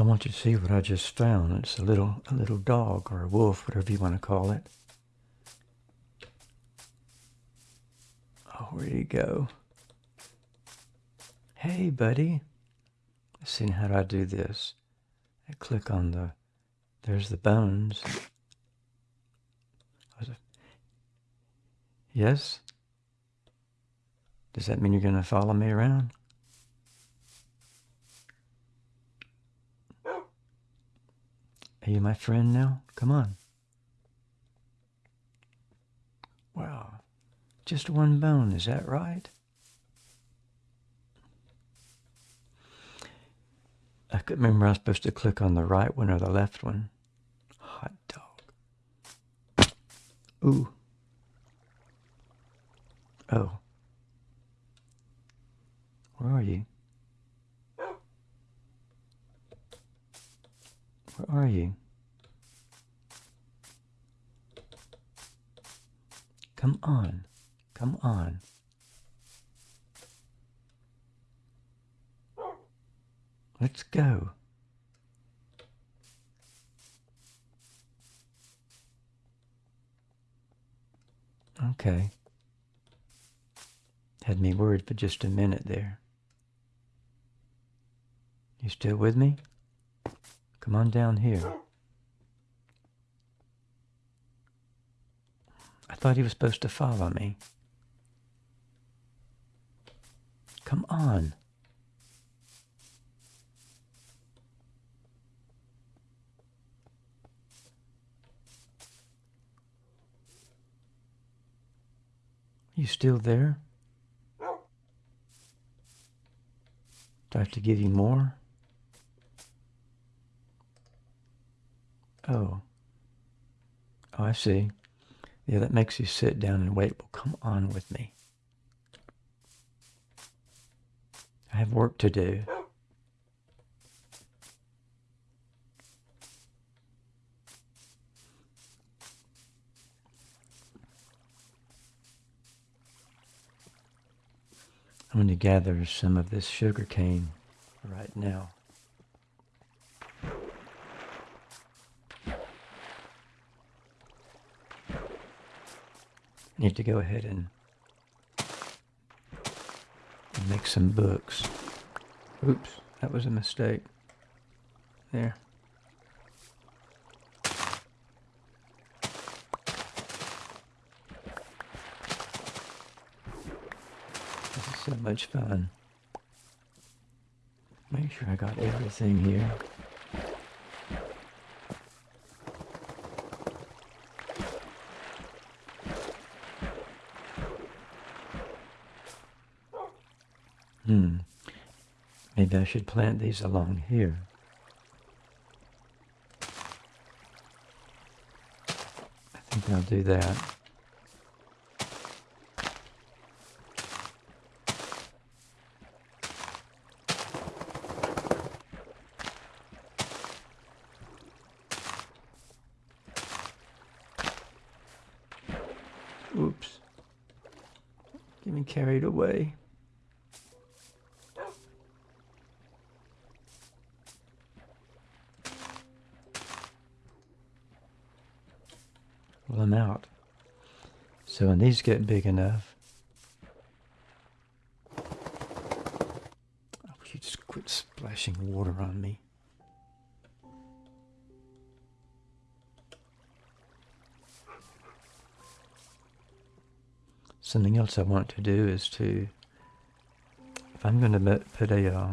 I want you to see what I just found. It's a little a little dog or a wolf, whatever you want to call it. Oh, where'd he go? Hey, buddy. Let's see how do I do this. I click on the, there's the bones. Yes? Does that mean you're going to follow me around? Are you my friend now? Come on. Wow. Just one bone, is that right? I couldn't remember I was supposed to click on the right one or the left one. Hot dog. Ooh. Oh. Where are you? Where are you? Come on. Come on. Let's go. Okay. Had me worried for just a minute there. You still with me? Come on down here. I thought he was supposed to follow me. Come on. You still there? Do I have to give you more? Oh. Oh, I see. Yeah, that makes you sit down and wait. Well, come on with me. I have work to do. I'm going to gather some of this sugar cane right now. Need to go ahead and, make some books. Oops, that was a mistake. There. This is so much fun. Make sure I got everything here. Hmm. Maybe I should plant these along here. I think I'll do that. Oops. Getting carried away. So when these get big enough, I wish you'd just quit splashing water on me. Something else I want to do is to, if I'm going to put a uh,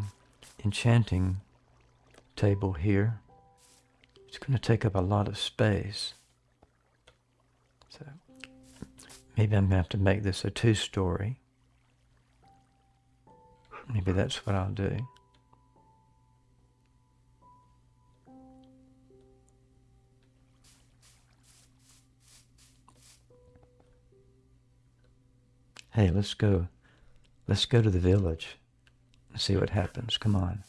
enchanting table here, it's going to take up a lot of space. Maybe I'm going to have to make this a two-story. Maybe that's what I'll do. Hey, let's go. Let's go to the village and see what happens. Come on.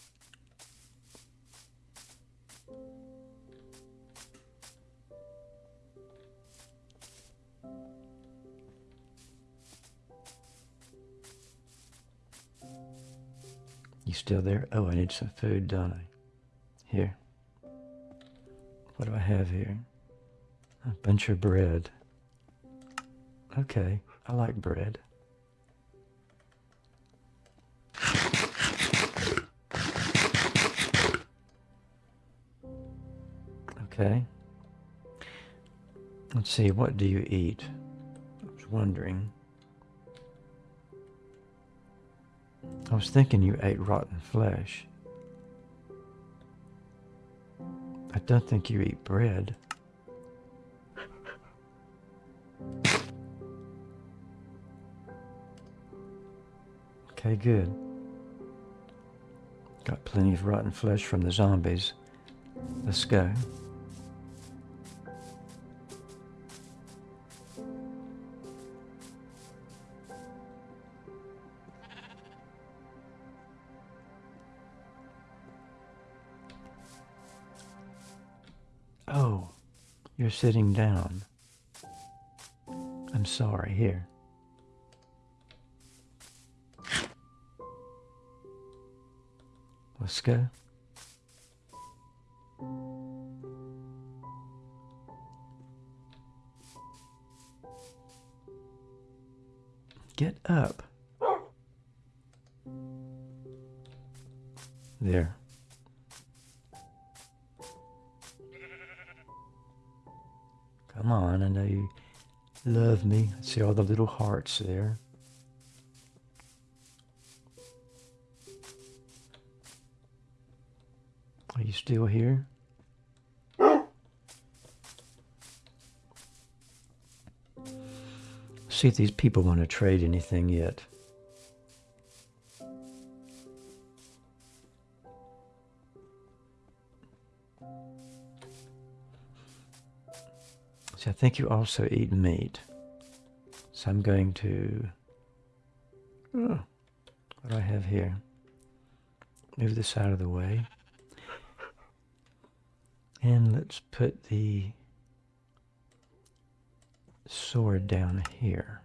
Still there? Oh, I need some food, don't I? Here. What do I have here? A bunch of bread. Okay, I like bread. Okay. Let's see, what do you eat? I was wondering. I was thinking you ate rotten flesh. I don't think you eat bread. Okay, good. Got plenty of rotten flesh from the zombies. Let's go. Oh, you're sitting down. I'm sorry. Here. Let's go. Come on, I know you love me. See all the little hearts there. Are you still here? See if these people want to trade anything yet. See, I think you also eat meat. So I'm going to... Oh, what do I have here? Move this out of the way. And let's put the sword down here.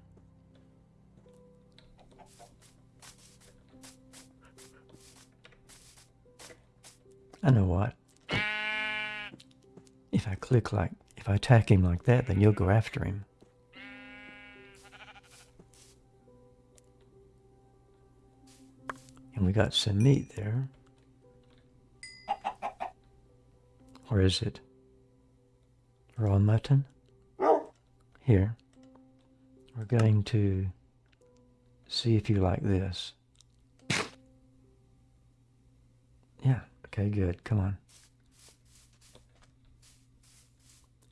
I know what. If I click like, if I attack him like that, then you'll go after him. And we got some meat there. Or is it raw mutton? Here. We're going to see if you like this. Yeah, okay, good. Come on.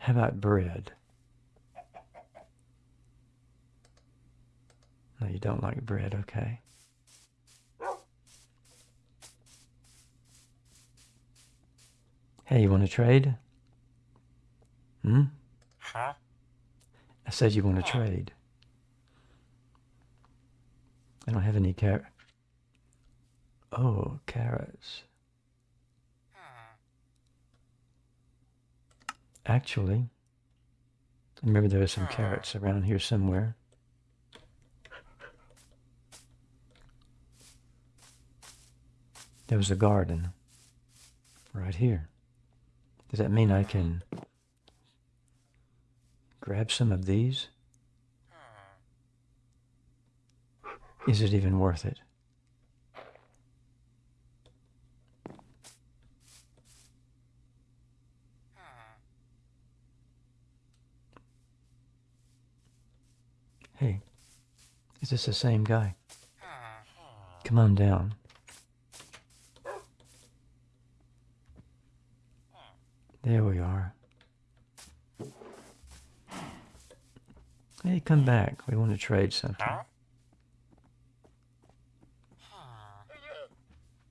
How about bread? No, you don't like bread, okay. Hey, you want to trade? Hmm? Huh? I said you want to trade. I don't have any carrot. Oh, carrots. Actually, I remember there were some carrots around here somewhere. There was a garden right here. Does that mean I can grab some of these? Is it even worth it? Hey, is this the same guy? Come on down. There we are. Hey, come back. We want to trade something.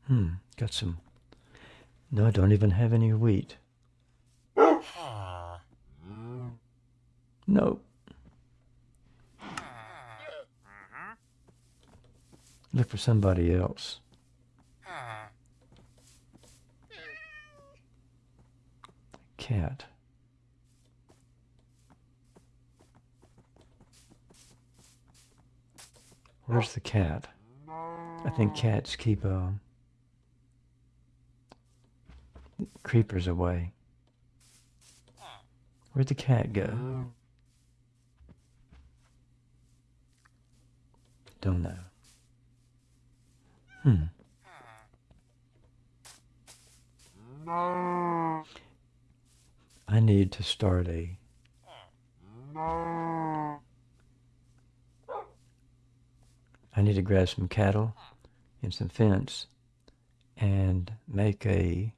Hmm, got some. No, I don't even have any wheat. Nope. Look for somebody else. Cat. Where's the cat? I think cats keep uh, creepers away. Where'd the cat go? Don't know. Hmm. I need to start a I need to grab some cattle and some fence and make a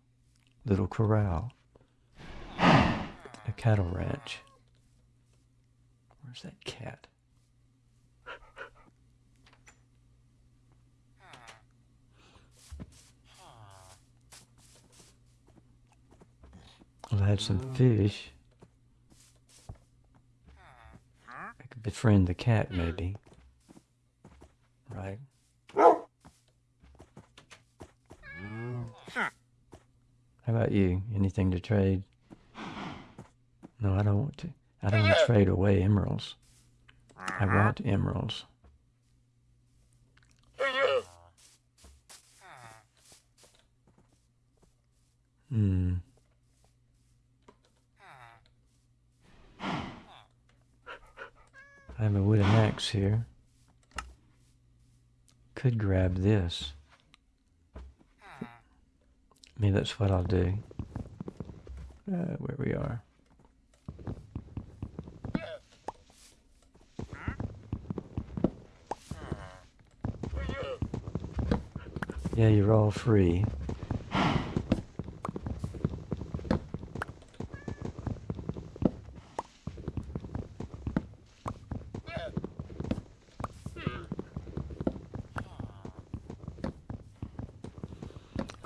little corral. A cattle ranch. Where's that cat? Well, I had some fish. I could befriend the cat, maybe. Right? How about you? Anything to trade? No, I don't want to. I don't want to trade away emeralds. I want emeralds. Hmm. I have a wooden axe here. Could grab this. Maybe that's what I'll do. Uh, where we are. Yeah, you're all free.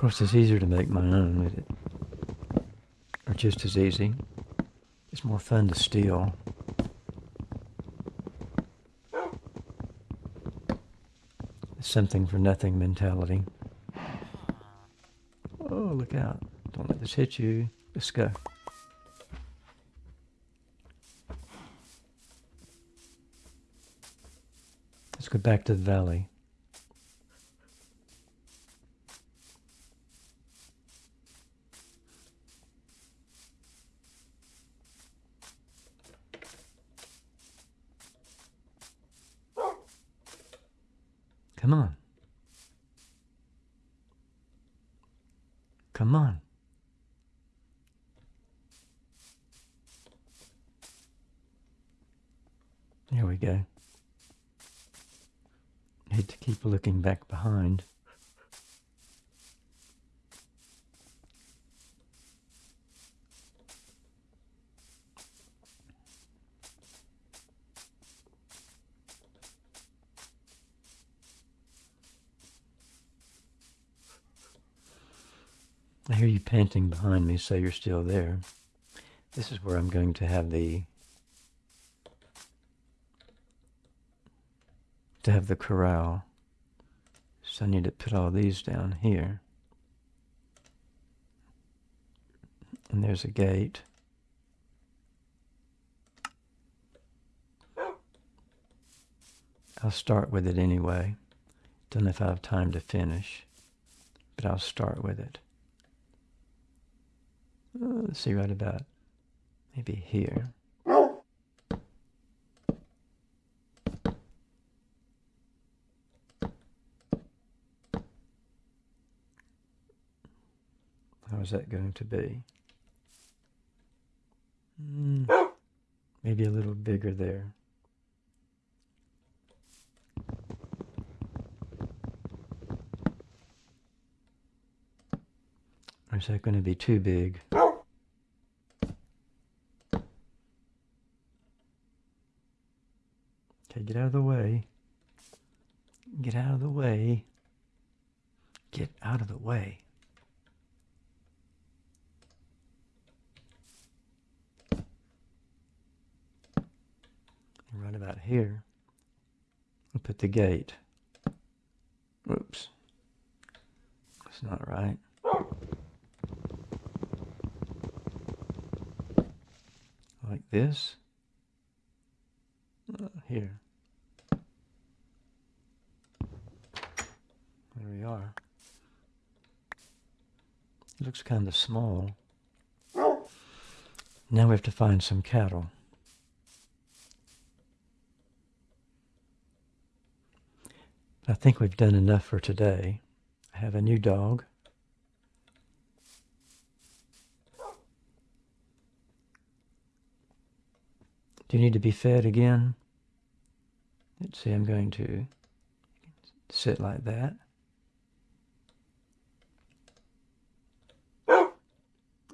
Course, it's easier to make my own with it. Or just as easy. It's more fun to steal. Something for nothing mentality. Oh, look out. Don't let this hit you. Let's go. Let's go back to the valley. Come on. Come on. There we go. Need to keep looking back behind. I hear you panting behind me, so you're still there. This is where I'm going to have the to have the corral. So I need to put all these down here. And there's a gate. I'll start with it anyway. Don't know if I have time to finish, but I'll start with it. Uh, let's see right about maybe here. How is that going to be? Mm, maybe a little bigger there. Is that going to be too big? Okay, get out of the way. Get out of the way. Get out of the way. Right about here. I'll put the gate. Oops. That's not right. Like this. Uh, here. There we are. It looks kind of small. Now we have to find some cattle. I think we've done enough for today. I have a new dog. Do you need to be fed again? Let's see, I'm going to sit like that.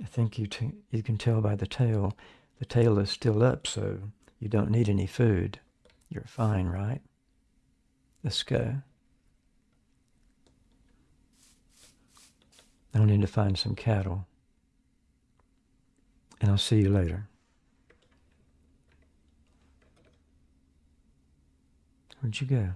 I think you you can tell by the tail. The tail is still up, so you don't need any food. You're fine, right? Let's go. I'll need to find some cattle. And I'll see you later. Where'd you go?